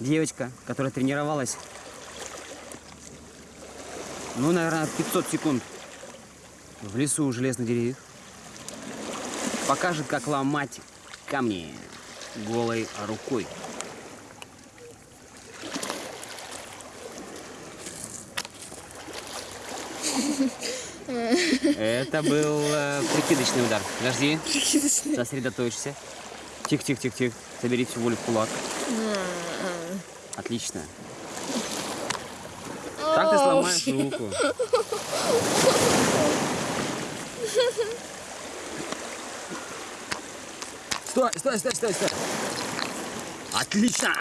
девочка, которая тренировалась, ну, наверное, 500 секунд в лесу у железных деревьев, покажет, как ломать камни голой рукой. Это был э, прикидочный удар. Подожди. Сосредоточься. Тихо, тихо, тихо, тихо. Собери всю волю в кулак. Отлично. Так ты сломаешь руку. Стой, стой, стой, стой, стой. Отлично!